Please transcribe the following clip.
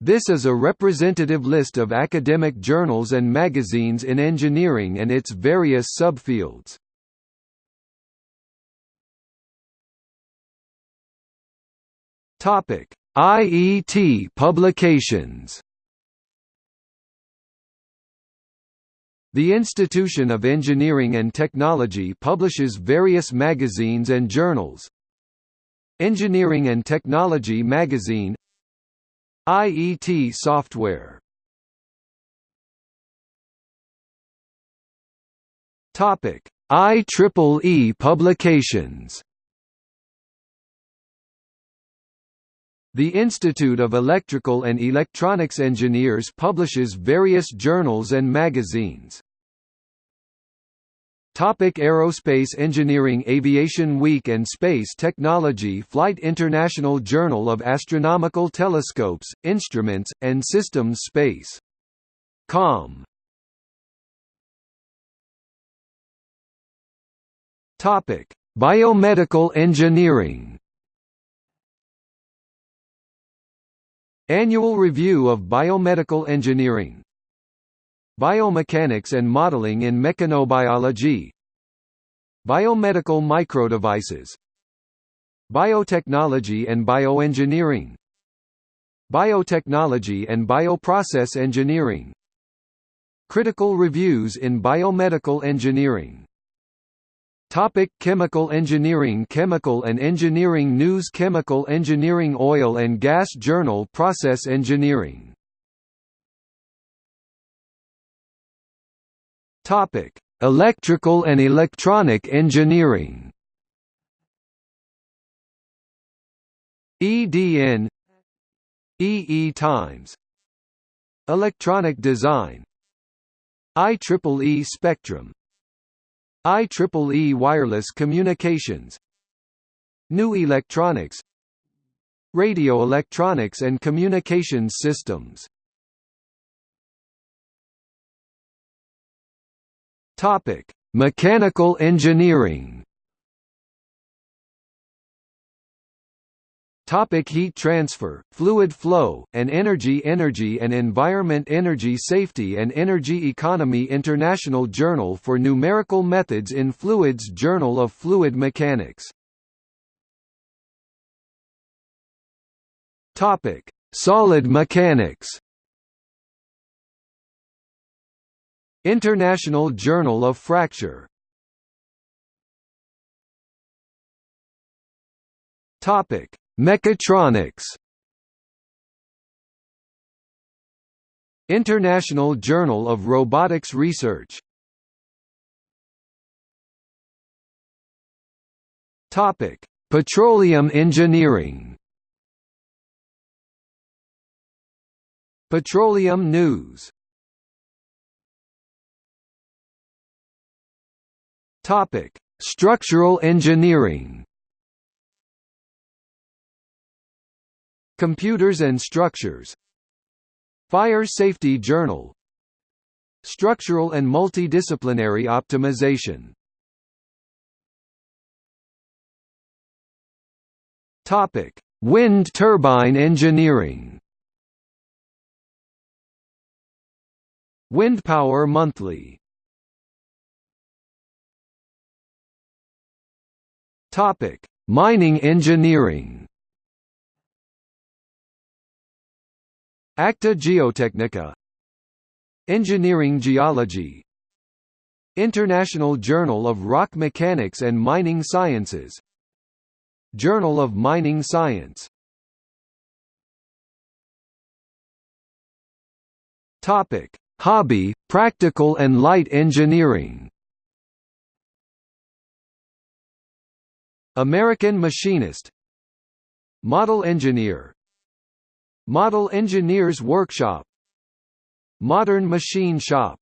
This is a representative list of academic journals and magazines in engineering and its various subfields. Topic: IET publications. The Institution of Engineering and Technology publishes various magazines and journals. Engineering and Technology Magazine IET software Topic: IEEE publications. The Institute of Electrical and Electronics Engineers publishes various journals and magazines. Topic Aerospace Engineering Aviation Week and Space Technology Flight International Journal of Astronomical Telescopes, Instruments, and Systems Space. Com. Topic: Biomedical Engineering. Annual Review of Biomedical Engineering Biomechanics and Modeling in Mechanobiology. Biomedical Microdevices. Biotechnology and Bioengineering. Biotechnology and Bioprocess Engineering. Critical Reviews in Biomedical Engineering. Topic chemical engineering Chemical and Engineering News Chemical Engineering Oil and Gas Journal Process Engineering Topic: Electrical and Electronic Engineering. EDN EE Times. Electronic Design. IEEE Spectrum. IEEE Wireless Communications. New Electronics. Radio Electronics and Communications Systems Topic: Mechanical engineering. Topic. Heat transfer, fluid flow, and energy Energy and Environment Energy Safety and Energy Economy. International Journal for Numerical Methods in Fluids Journal of Fluid Mechanics. Topic: Solid mechanics International Journal of Fracture. Topic: Mechatronics. International Journal of Robotics Research. Topic: Petroleum Engineering. Petroleum News Topic: Structural engineering. Computers and Structures. Fire Safety Journal. Structural and Multidisciplinary Optimization. Topic: Wind turbine engineering. Wind Power Monthly Topic: Mining engineering. Acta Geotechnica Engineering Geology. International Journal of Rock Mechanics and Mining Sciences. Journal of Mining Science. Topic: Hobby, Practical and Light Engineering American Machinist Model Engineer Model Engineers Workshop Modern Machine Shop